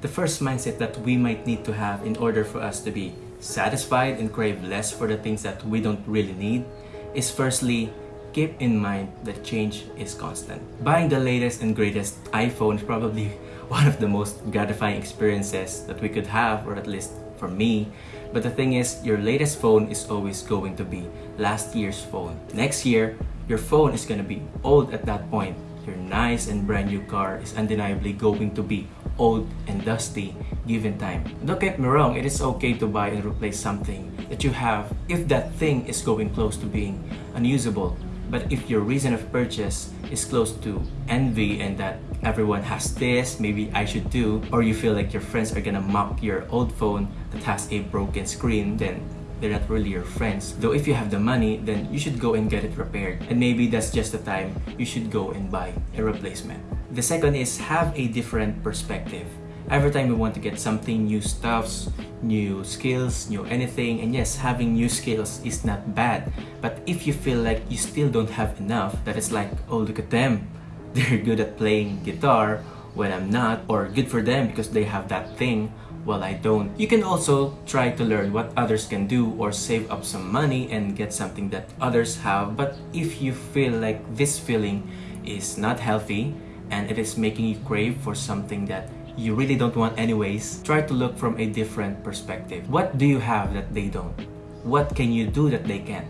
The first mindset that we might need to have in order for us to be satisfied and crave less for the things that we don't really need is firstly, keep in mind that change is constant. Buying the latest and greatest iPhone is probably one of the most gratifying experiences that we could have, or at least for me. But the thing is, your latest phone is always going to be last year's phone. Next year, your phone is going to be old at that point. Your nice and brand new car is undeniably going to be old and dusty given time. Don't get me wrong, it is okay to buy and replace something that you have if that thing is going close to being unusable. But if your reason of purchase is close to envy and that everyone has this, maybe I should do, or you feel like your friends are gonna mock your old phone that has a broken screen, then they're not really your friends. Though if you have the money, then you should go and get it repaired. And maybe that's just the time you should go and buy a replacement. The second is have a different perspective. Every time we want to get something, new stuffs, new skills, new anything, and yes, having new skills is not bad. But if you feel like you still don't have enough, that is like, oh look at them, they're good at playing guitar when I'm not, or good for them because they have that thing while I don't. You can also try to learn what others can do or save up some money and get something that others have. But if you feel like this feeling is not healthy and it is making you crave for something that you really don't want anyways, try to look from a different perspective. What do you have that they don't? What can you do that they can't?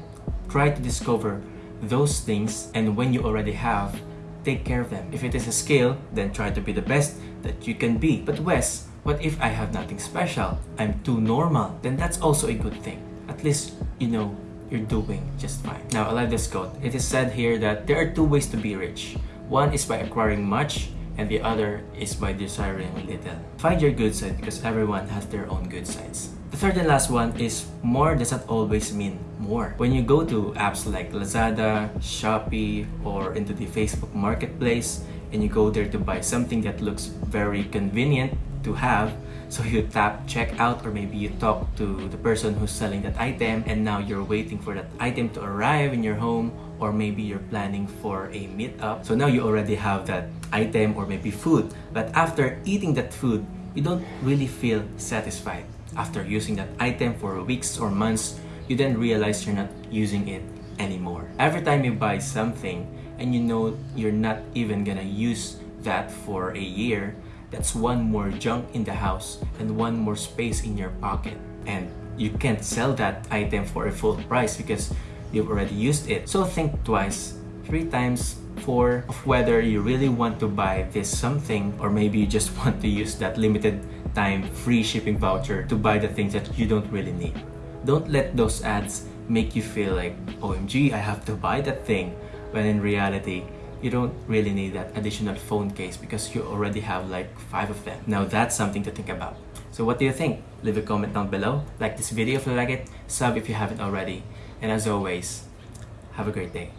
Try to discover those things and when you already have, take care of them. If it is a skill, then try to be the best that you can be. But Wes, what if I have nothing special? I'm too normal. Then that's also a good thing. At least you know you're doing just fine. Now, I like this quote. It is said here that there are two ways to be rich. One is by acquiring much and the other is by desiring little. Find your good side because everyone has their own good sides. The third and last one is more does not always mean more. When you go to apps like Lazada, Shopee, or into the Facebook Marketplace, and you go there to buy something that looks very convenient to have, so you tap checkout or maybe you talk to the person who's selling that item and now you're waiting for that item to arrive in your home or maybe you're planning for a meetup. So now you already have that item or maybe food. But after eating that food, you don't really feel satisfied. After using that item for weeks or months, you then realize you're not using it anymore. Every time you buy something and you know you're not even gonna use that for a year, that's one more junk in the house and one more space in your pocket. And you can't sell that item for a full price because you've already used it. So think twice, three times, four of whether you really want to buy this something or maybe you just want to use that limited time free shipping voucher to buy the things that you don't really need. Don't let those ads make you feel like, OMG, I have to buy that thing, when in reality, you don't really need that additional phone case because you already have like five of them. Now that's something to think about. So what do you think? Leave a comment down below. Like this video if you like it, sub if you haven't already. And as always, have a great day.